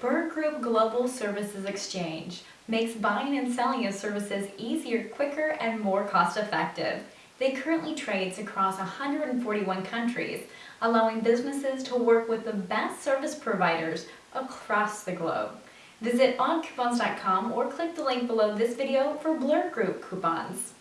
Blur Group Global Services Exchange makes buying and selling of services easier, quicker, and more cost-effective. They currently trades across 141 countries, allowing businesses to work with the best service providers across the globe. Visit oncoupons.com or click the link below this video for Blur Group coupons.